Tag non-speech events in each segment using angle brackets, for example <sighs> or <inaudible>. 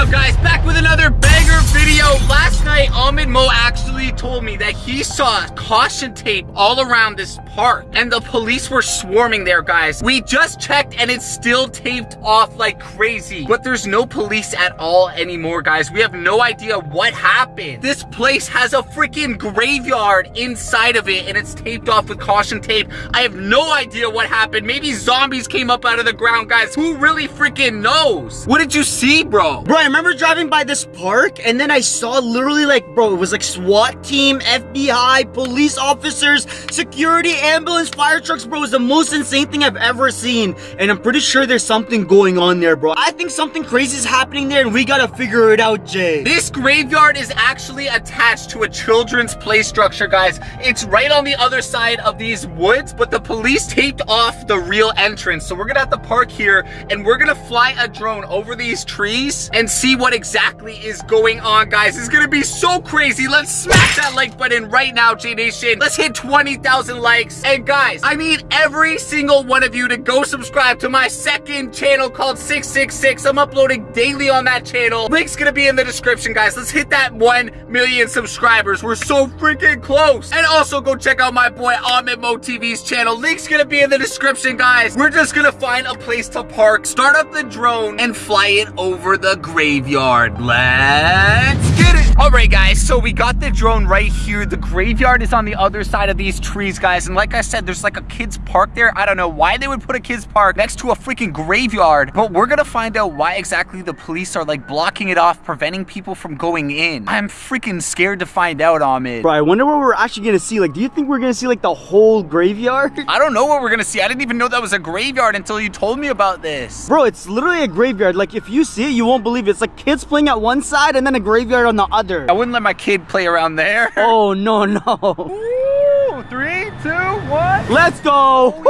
up guys? Back with another night Ahmed Mo actually told me that he saw caution tape all around this park and the police were swarming there guys. We just checked and it's still taped off like crazy. But there's no police at all anymore guys. We have no idea what happened. This place has a freaking graveyard inside of it and it's taped off with caution tape. I have no idea what happened. Maybe zombies came up out of the ground guys. Who really freaking knows? What did you see bro? Bro, I remember driving by this park and then I saw literally like, bro, it was like SWAT team, FBI, police officers, security, ambulance, fire trucks, bro. It was the most insane thing I've ever seen. And I'm pretty sure there's something going on there, bro. I think something crazy is happening there and we gotta figure it out, Jay. This graveyard is actually attached to a children's play structure, guys. It's right on the other side of these woods, but the police taped off the real entrance. So we're gonna have to park here and we're gonna fly a drone over these trees and see what exactly is going on, guys. It's gonna be so crazy. Let's smash that like button right now, J Nation. Let's hit 20,000 likes. And guys, I need every single one of you to go subscribe to my second channel called 666. I'm uploading daily on that channel. Link's gonna be in the description, guys. Let's hit that 1 million subscribers. We're so freaking close. And also go check out my boy Ahmed Mo TV's channel. Link's gonna be in the description, guys. We're just gonna find a place to park, start up the drone, and fly it over the graveyard. Let's get. All right, guys, so we got the drone right here. The graveyard is on the other side of these trees, guys. And like I said, there's like a kid's park there. I don't know why they would put a kid's park next to a freaking graveyard, but we're gonna find out why exactly the police are like blocking it off, preventing people from going in. I'm freaking scared to find out, Ahmed. Bro, I wonder what we're actually gonna see. Like, do you think we're gonna see like the whole graveyard? <laughs> I don't know what we're gonna see. I didn't even know that was a graveyard until you told me about this. Bro, it's literally a graveyard. Like, if you see it, you won't believe it. It's like kids playing at one side and then a graveyard on the other. I wouldn't let my kid play around there. <laughs> Oh, no, no. Ooh, three, two, one. Let's go. Oh, Woo!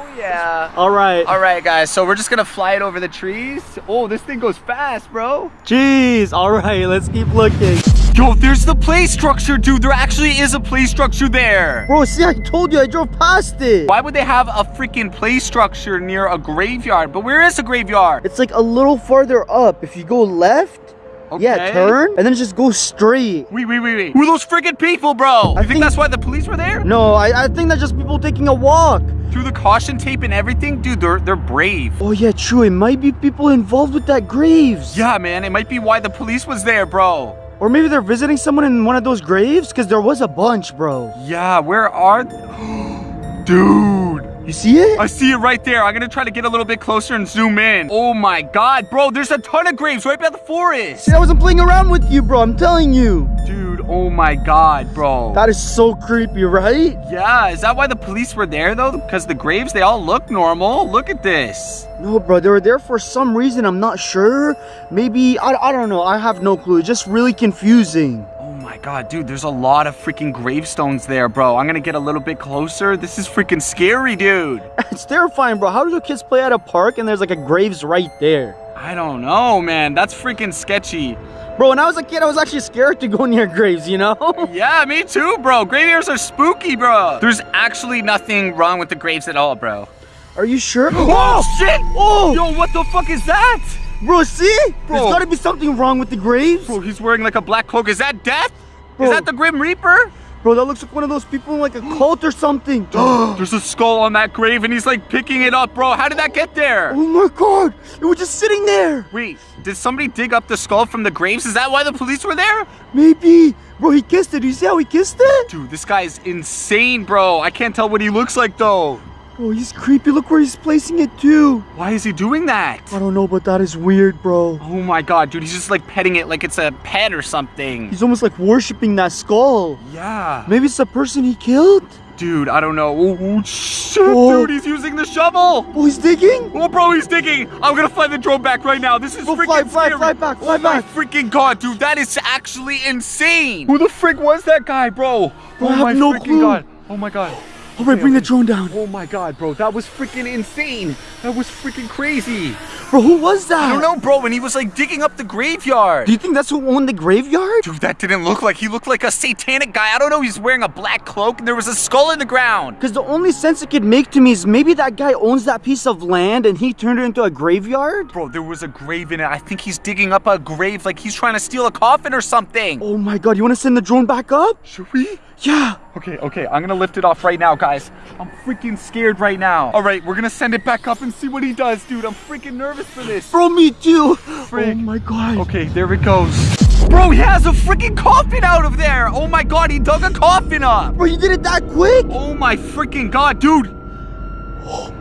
Oh, yeah. All right. All right, guys. So we're just gonna fly it over the trees. Oh, this thing goes fast, bro. Jeez. All right, let's keep looking. Yo, there's the play structure, dude. There actually is a play structure there. Bro, see, I told you, I drove past it. Why would they have a freaking play structure near a graveyard? But where is a graveyard? It's like a little farther up. If you go left, yeah, turn, and then just go straight. Wait, wait, wait, wait. Who are those freaking people, bro? I you think, think- that's why the police were there? No, I, I think that's just people taking a walk. Through the caution tape and everything? Dude, they're, they're brave. Oh, yeah, true. It might be people involved with that graves. Yeah, man. It might be why the police was there, bro. Or maybe they're visiting someone in one of those graves, because there was a bunch, bro. Yeah, where are... <gasps> Dude. You see it? I see it right there. I'm gonna try to get a little bit closer and zoom in. Oh my god, bro, there's a ton of graves right by the forest. See, I wasn't playing around with you, bro. I'm telling you. Dude, oh my god, bro. That is so creepy, right? yeah, is that why the police were there though? Because the graves, they all look normal. Look at this. No, bro, they were there for some reason. I'm not sure. Maybe, I, I don't know. I have no clue. It's just really confusing. Oh my god, dude, there's a lot of freaking gravestones there, bro. I'm gonna get a little bit closer. This is freaking scary, dude. <laughs> It's terrifying, bro. How do the kids play at a park and there's like a graves right there? I don't know, man. That's freaking sketchy. Bro, when I was a kid, I was actually scared to go <laughs> near graves, you know? <laughs> Yeah, me too, bro. Graveyards are spooky, bro. There's actually nothing wrong with the graves at all, bro. Are you sure? <gasps> Oh, shit! Oh! Yo, what the fuck is that? Bro, see? Bro. There's gotta be something wrong with the graves. Bro, he's wearing like a black cloak. Is that death? Bro. Is that the Grim Reaper? Bro, that looks like one of those people in like a cult or something. <gasps> There's a skull on that grave and he's like picking it up, bro. How did that get there? oh my god! It was just sitting there! Wait, did somebody dig up the skull from the graves? Is that why the police were there? Maybe. Bro, he kissed it. Do you see how he kissed it? Dude, this guy is insane, bro. I can't tell what he looks like though. Bro, he's creepy. Look where he's placing it too. Why is he doing that? I don't know, but that is weird, bro. Oh my god, dude, he's just like petting it like it's a pet or something. He's almost like worshipping that skull. Yeah. Maybe it's the person he killed? Dude, I don't know. Oh, oh, shit, Oh. dude, he's using the shovel. Oh, he's digging? Oh, bro, he's digging. I'm gonna fly the drone back right now. This is oh, Go freaking fly, fly, scary. fly back, fly oh my freaking god, dude, that is actually insane. Who the frick was that guy, bro? Bro, oh I have my no freaking clue. god. Oh my god. All right, bring the drone down. Oh my god, bro, that was freaking insane. That was freaking crazy. Bro, who was that? I don't know, bro. And he was like digging up the graveyard. Do you think that's who owned the graveyard? Dude, that didn't look like he looked like a satanic guy. I don't know. He's wearing a black cloak and there was a skull in the ground. Because the only sense it could make to me is maybe that guy owns that piece of land and he turned it into a graveyard? Bro, there was a grave in it. I think he's digging up a grave like he's trying to steal a coffin or something. Oh my god, you want to send the drone back up? Should we? Yeah. Okay, okay, I'm gonna lift it off right now, guys. I'm freaking scared right now. All right, we're gonna send it back up and see what he does, dude. I'm freaking nervous for this. Bro, me too. Frick. Oh my god. Okay, there it goes. Bro, he has a freaking coffin out of there. Oh my god, he dug a coffin up. Bro, you did it that quick? Oh my freaking god, dude. Oh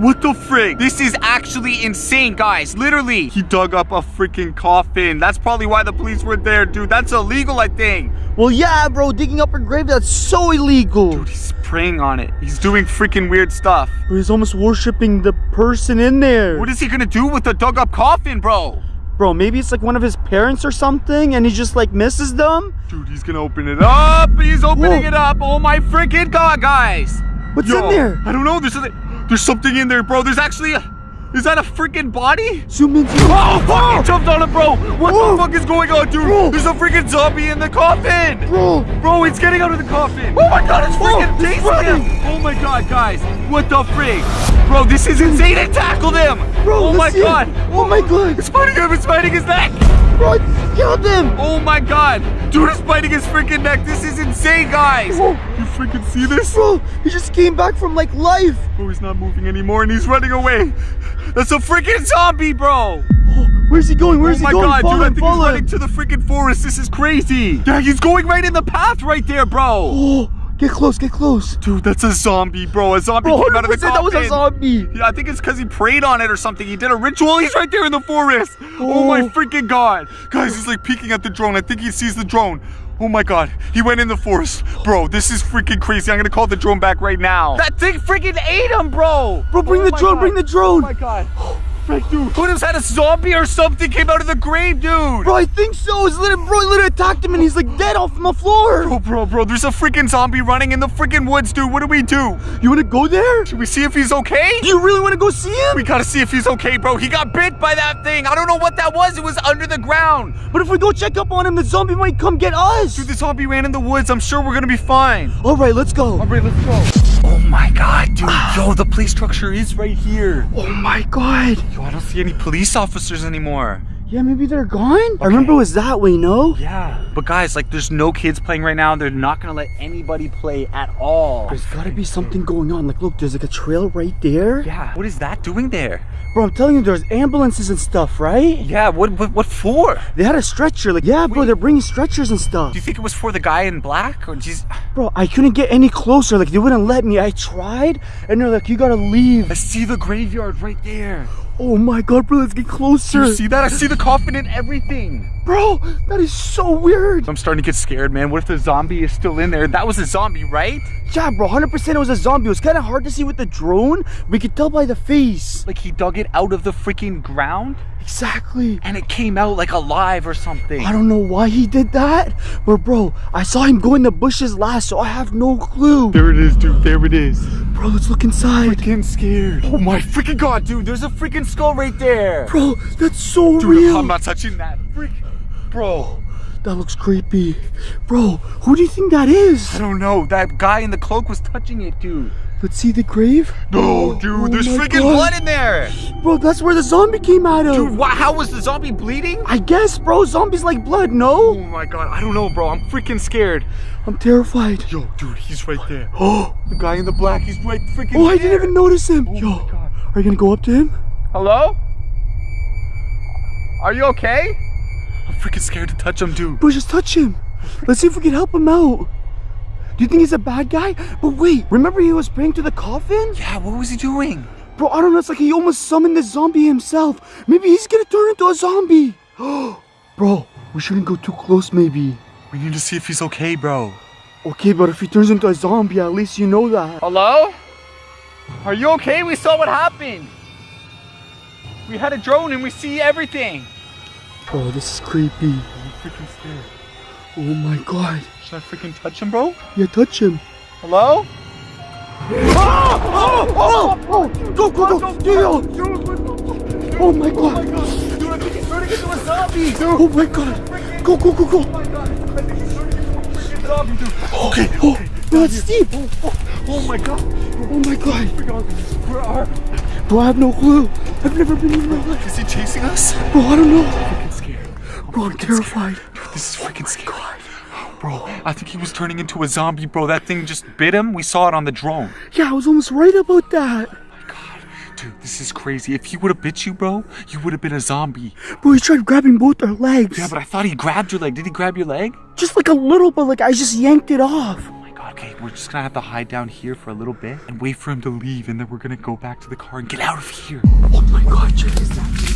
What the frick? This is actually insane, guys. Literally, he dug up a freaking coffin. That's probably why the police were there, dude. That's illegal, I think. Well, yeah, bro, digging up a grave, that's so illegal. Dude, he's praying on it. He's doing freaking weird stuff. Bro, he's almost worshiping the person in there. What is he gonna do with the dug up coffin, bro? Bro, maybe it's like one of his parents or something and he just like misses them? Dude, he's gonna open it up. He's opening Whoa. it up. Oh my freaking god, guys. What's Yo, in there? I don't know. There's a, there's something in there, bro. There's actually a. Is that a freaking body? Zoom into Oh, fuck! He jumped on it, bro. What Whoa. the fuck is going on, dude? Bro. There's a freaking zombie in the coffin. Bro, Bro, it's getting out of the coffin. Oh my god, it's freaking Whoa, it's chasing running. him. Oh my god, guys. What the freak? Bro, this is insane. It tackled him. bro, oh my it. god. Oh my god. It's biting him. It's biting his neck. Bro, it killed him. Oh my god. Dude, it's biting his freaking neck. This is insane, guys. Whoa. Freaking see this? Bro, he just came back from like life. Bro, he's not moving anymore and he's running away. That's a freaking zombie, bro. Oh, <gasps> where's he going? Where's oh he going? Oh my god, follow dude, I think he's follow running to the freaking forest. This is crazy. Yeah, he's going right in the path right there, bro. <gasps> Oh, get close, get close. Dude, that's a zombie, bro. A zombie Bro, came out of the 100% that was a zombie. Yeah, I think it's because he prayed on it or something. He did a ritual. He's right there in the forest. Oh, oh. my Oh. freaking god. Guys, he's like peeking at the drone. I think he sees the drone. Oh my god. He went in the forest. Bro, this is freaking crazy. I'm gonna call the drone back right now. That thing freaking ate him, bro. Bro, bring Oh the drone, God. bring the drone. Oh my god. <gasps> <sighs> Frick, dude. Who knows had a zombie or something came out of the grave, dude? Bro, I think so. It's literally, bro, he literally attacked him and he's like dead off the floor. Bro, bro, bro, there's a freaking zombie running in the freaking woods, dude. What do we do? You want to go there? Should we see if he's okay? Do you really want to go see him? We gotta see if he's okay, bro. He got bit by that thing. I don't know what that was. It was under the ground. But if we go check up on him, the zombie might come get us. Dude, the zombie ran in the woods. I'm sure we're gonna be fine. All right, let's go. right, let's go. Oh my god, dude. Ah. Yo, the police structure is right here. Oh my god. Yo, I don't see any police officers anymore. Yeah, maybe they're gone. I remember it was that way, no? Yeah. But guys, like, there's no kids playing right now. They're not gonna let anybody play at all. There's gotta be something going on. Like, look, there's like a trail right there. Yeah. What is that doing there? Bro, I'm telling you, there's ambulances and stuff, right? Yeah. What? What? What for? They had a stretcher. Like, yeah, bro, they're bringing stretchers and stuff. Do you think it was for the guy in black, or just? Bro, I couldn't get any closer. Like, they wouldn't let me. I tried, and they're like, you gotta leave. I see the graveyard right there. Oh my god, bro, let's get closer. you see that? I see the coffin and everything. Bro, that is so weird. I'm starting to get scared, man. What if the zombie is still in there? That was a zombie, right? Yeah, bro, 100% it was a zombie. It was kind of hard to see with the drone. We could tell by the face. Like he dug it out of the freaking ground Exactly. and it came out like alive or something. I don't know why he did that, but bro, I saw him go in the bushes last, so I have no clue. There it is, dude. There it is. Bro, let's look inside. Freaking scared. Oh my freaking god, dude. There's a freaking skull right there. Bro, that's so Dude, real. I'm not touching that. Freak. Bro. That looks creepy. Bro, who do you think that is? I don't know. That guy in the cloak was touching it, dude. Let's see the grave. No, dude. Oh there's freaking God. blood in there. Bro, that's where the zombie came out of. Dude, how was the zombie bleeding? I guess, bro, zombies like blood, no? Oh my god. I don't know, bro. I'm freaking scared. I'm terrified. Yo, dude, he's right there. <gasps> Oh, The guy in the black, he's right freaking oh, I didn't even notice him. Oh Yo, my God. are you gonna go up to him? Hello? Are you okay? I'm freaking scared to touch him, dude. Bro, just touch him. Let's see if we can help him out. Do you think he's a bad guy? But wait, remember he was praying to the coffin? Yeah, what was he doing? Bro, I don't know. It's like he almost summoned the zombie himself. Maybe he's gonna turn into a zombie. <gasps> Bro, we shouldn't go too close, maybe. We need to see if he's okay, bro. Okay, but if he turns into a zombie, at least you know that. Hello? Are you okay? We saw what happened. We had a drone and we see everything. Bro, this is creepy. I'm freaking scared. Oh my god. Should I freaking touch him, bro? Yeah, touch him. Hello? Ah! Oh! Oh, oh, oh, go, go, go, yo, oh, oh my god. Dude, I think he's turning into a zombie. Dude. Oh my god. Go, go, go, go. Oh my god. I think he's turning into a freaking zombie, dude. Okay, oh, it's steep. Oh, oh my god. Oh my god. Where are? Bro, I have no clue. I've never been in my life. Is he chasing us? Bro, I don't know. Bro, I'm terrified. Dude, this is oh freaking scary. Bro, I think he was turning into a zombie, bro. That thing just bit him. We saw it on the drone. Yeah, I was almost right about that. Oh my God. Dude, this is crazy. If he would have bit you, bro, you would have been a zombie. Bro, he tried grabbing both our legs. Yeah, but I thought he grabbed your leg. Did he grab your leg? Just like a little, but like I just yanked it off. Oh my god, okay, we're just gonna have to hide down here for a little bit and wait for him to leave, and then we're gonna go back to the car and get out of here. Oh my god, check this out.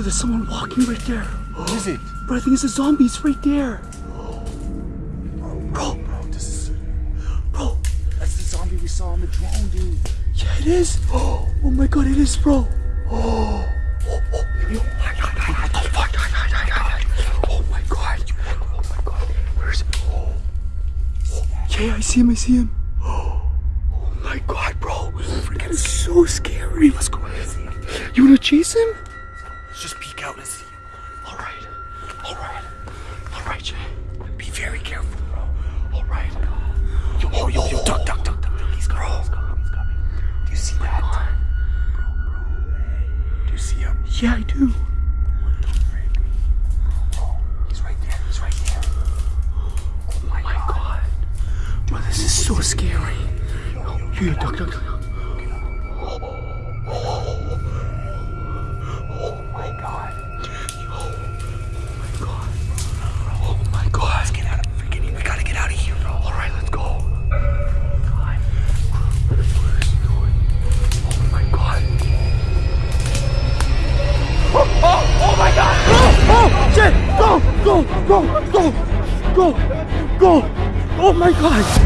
Bro, there's someone walking right there. What is it? Bro, I think it's a zombie. It's right there. Bro, Bro, this is. bro. That's the zombie we saw on the drone, dude. Yeah, it is. <gasps> Oh my god, it is, bro. Oh, oh, oh. Yo. Oh, my god. Oh my god. Where is? Oh. Yeah, I see him, I see him. <gasps> Oh my god, bro. Is so scary. Let's go and see him. You wanna chase him? Yeah, I do. My god!